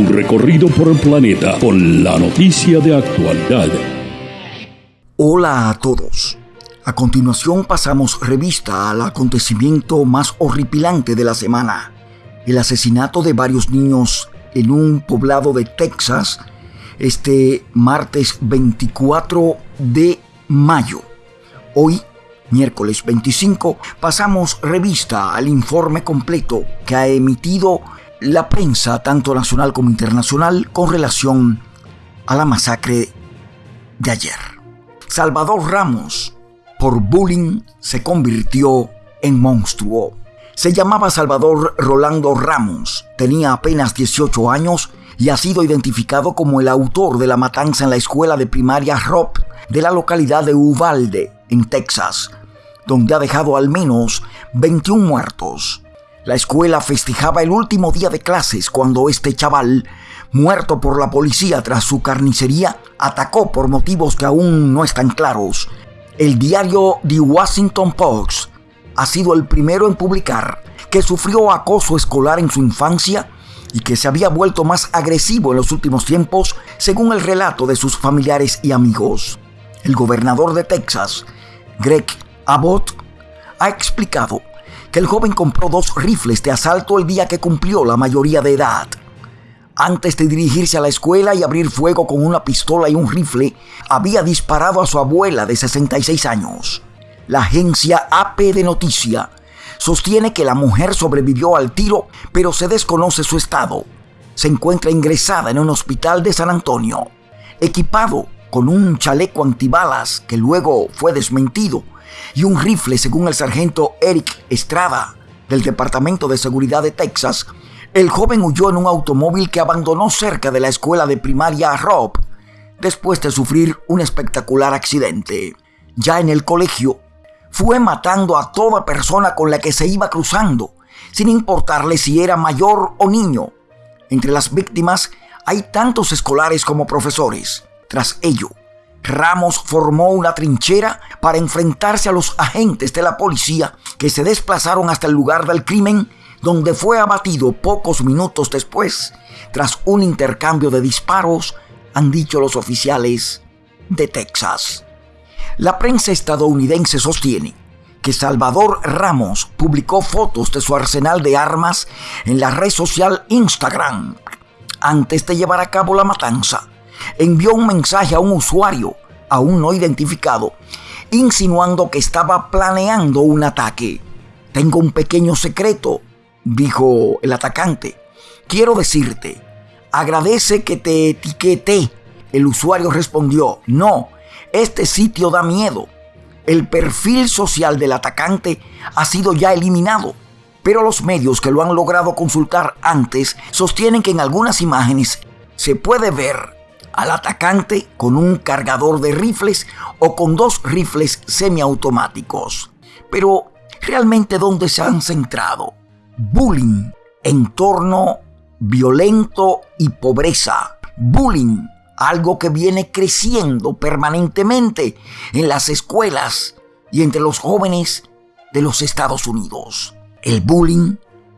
Un recorrido por el planeta con la noticia de actualidad. Hola a todos. A continuación pasamos revista al acontecimiento más horripilante de la semana. El asesinato de varios niños en un poblado de Texas este martes 24 de mayo. Hoy miércoles 25, pasamos revista al informe completo que ha emitido la prensa, tanto nacional como internacional, con relación a la masacre de ayer. Salvador Ramos, por bullying, se convirtió en monstruo. Se llamaba Salvador Rolando Ramos, tenía apenas 18 años y ha sido identificado como el autor de la matanza en la escuela de primaria Rob de la localidad de Uvalde, en Texas, donde ha dejado al menos 21 muertos. La escuela festejaba el último día de clases cuando este chaval, muerto por la policía tras su carnicería, atacó por motivos que aún no están claros. El diario The Washington Post ha sido el primero en publicar que sufrió acoso escolar en su infancia y que se había vuelto más agresivo en los últimos tiempos, según el relato de sus familiares y amigos. El gobernador de Texas, Greg Abbott, ha explicado que el joven compró dos rifles de asalto el día que cumplió la mayoría de edad. Antes de dirigirse a la escuela y abrir fuego con una pistola y un rifle, había disparado a su abuela de 66 años. La agencia AP de Noticia sostiene que la mujer sobrevivió al tiro, pero se desconoce su estado. Se encuentra ingresada en un hospital de San Antonio. Equipado con un chaleco antibalas que luego fue desmentido y un rifle según el sargento Eric Estrada del Departamento de Seguridad de Texas, el joven huyó en un automóvil que abandonó cerca de la escuela de primaria Rob después de sufrir un espectacular accidente. Ya en el colegio, fue matando a toda persona con la que se iba cruzando, sin importarle si era mayor o niño. Entre las víctimas hay tantos escolares como profesores. Tras ello, Ramos formó una trinchera para enfrentarse a los agentes de la policía que se desplazaron hasta el lugar del crimen, donde fue abatido pocos minutos después, tras un intercambio de disparos, han dicho los oficiales de Texas. La prensa estadounidense sostiene que Salvador Ramos publicó fotos de su arsenal de armas en la red social Instagram antes de llevar a cabo la matanza envió un mensaje a un usuario aún no identificado, insinuando que estaba planeando un ataque. Tengo un pequeño secreto, dijo el atacante. Quiero decirte, agradece que te etiqueté. El usuario respondió, no, este sitio da miedo. El perfil social del atacante ha sido ya eliminado, pero los medios que lo han logrado consultar antes sostienen que en algunas imágenes se puede ver al atacante con un cargador de rifles o con dos rifles semiautomáticos. Pero, ¿realmente dónde se han centrado? Bullying, entorno violento y pobreza. Bullying, algo que viene creciendo permanentemente en las escuelas y entre los jóvenes de los Estados Unidos. El bullying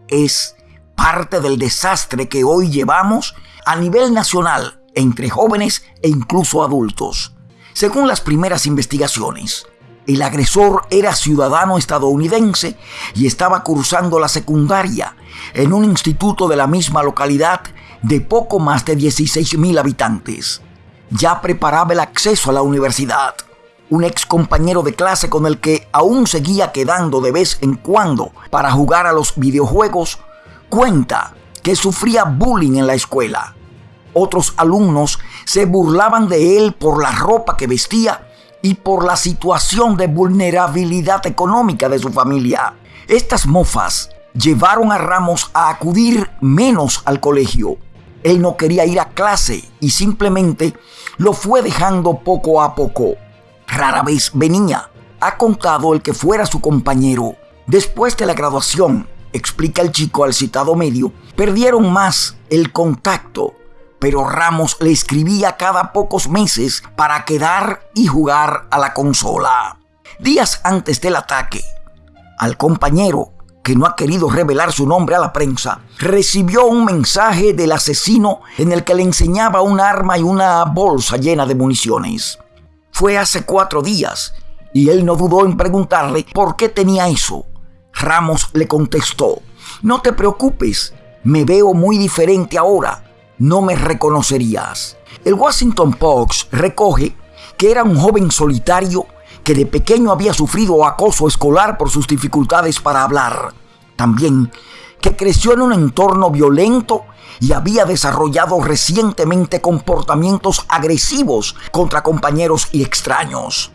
es parte del desastre que hoy llevamos a nivel nacional entre jóvenes e incluso adultos. Según las primeras investigaciones, el agresor era ciudadano estadounidense y estaba cursando la secundaria en un instituto de la misma localidad de poco más de 16.000 habitantes. Ya preparaba el acceso a la universidad. Un ex compañero de clase con el que aún seguía quedando de vez en cuando para jugar a los videojuegos, cuenta que sufría bullying en la escuela otros alumnos se burlaban de él por la ropa que vestía y por la situación de vulnerabilidad económica de su familia. Estas mofas llevaron a Ramos a acudir menos al colegio. Él no quería ir a clase y simplemente lo fue dejando poco a poco. Rara vez venía. Ha contado el que fuera su compañero. Después de la graduación, explica el chico al citado medio, perdieron más el contacto pero Ramos le escribía cada pocos meses para quedar y jugar a la consola. Días antes del ataque, al compañero que no ha querido revelar su nombre a la prensa, recibió un mensaje del asesino en el que le enseñaba un arma y una bolsa llena de municiones. Fue hace cuatro días y él no dudó en preguntarle por qué tenía eso. Ramos le contestó, no te preocupes, me veo muy diferente ahora, no me reconocerías. El Washington Post recoge que era un joven solitario que de pequeño había sufrido acoso escolar por sus dificultades para hablar. También que creció en un entorno violento y había desarrollado recientemente comportamientos agresivos contra compañeros y extraños.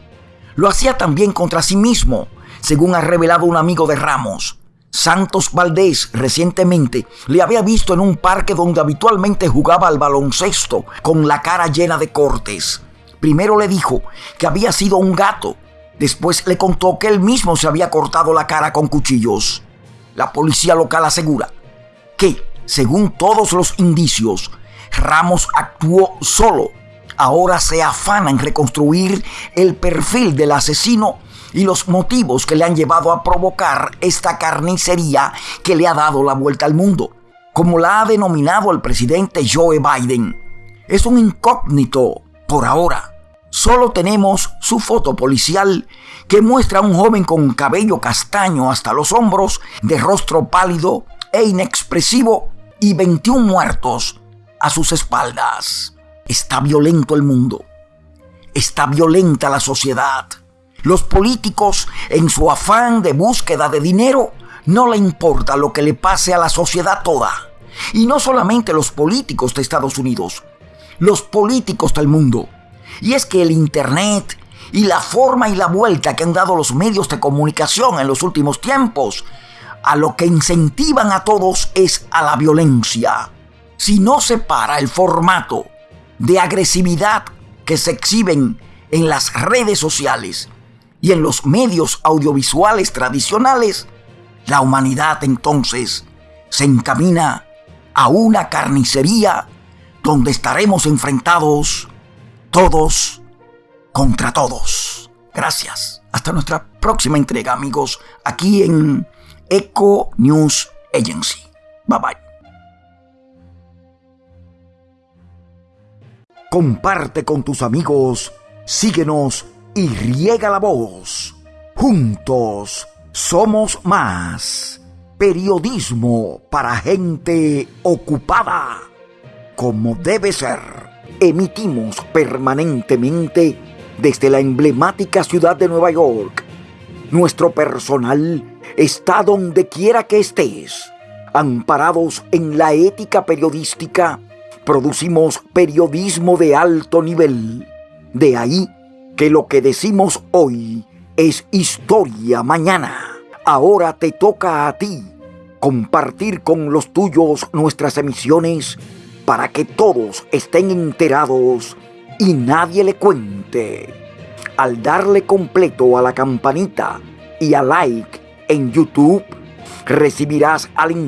Lo hacía también contra sí mismo, según ha revelado un amigo de Ramos. Santos Valdés recientemente le había visto en un parque donde habitualmente jugaba al baloncesto con la cara llena de cortes. Primero le dijo que había sido un gato. Después le contó que él mismo se había cortado la cara con cuchillos. La policía local asegura que, según todos los indicios, Ramos actuó solo. Ahora se afana en reconstruir el perfil del asesino y los motivos que le han llevado a provocar esta carnicería que le ha dado la vuelta al mundo, como la ha denominado el presidente Joe Biden. Es un incógnito por ahora. Solo tenemos su foto policial que muestra a un joven con cabello castaño hasta los hombros, de rostro pálido e inexpresivo y 21 muertos a sus espaldas. Está violento el mundo. Está violenta la sociedad. Los políticos, en su afán de búsqueda de dinero, no le importa lo que le pase a la sociedad toda. Y no solamente los políticos de Estados Unidos, los políticos del mundo. Y es que el Internet y la forma y la vuelta que han dado los medios de comunicación en los últimos tiempos, a lo que incentivan a todos es a la violencia. Si no se para el formato de agresividad que se exhiben en las redes sociales y en los medios audiovisuales tradicionales, la humanidad entonces se encamina a una carnicería donde estaremos enfrentados todos contra todos. Gracias. Hasta nuestra próxima entrega, amigos, aquí en Eco News Agency. Bye bye. Comparte con tus amigos, síguenos y riega la voz. Juntos somos más. Periodismo para gente ocupada. Como debe ser. Emitimos permanentemente desde la emblemática ciudad de Nueva York. Nuestro personal está donde quiera que estés. Amparados en la ética periodística, producimos periodismo de alto nivel. De ahí que lo que decimos hoy es historia mañana. Ahora te toca a ti compartir con los tuyos nuestras emisiones para que todos estén enterados y nadie le cuente. Al darle completo a la campanita y a like en YouTube, recibirás al instante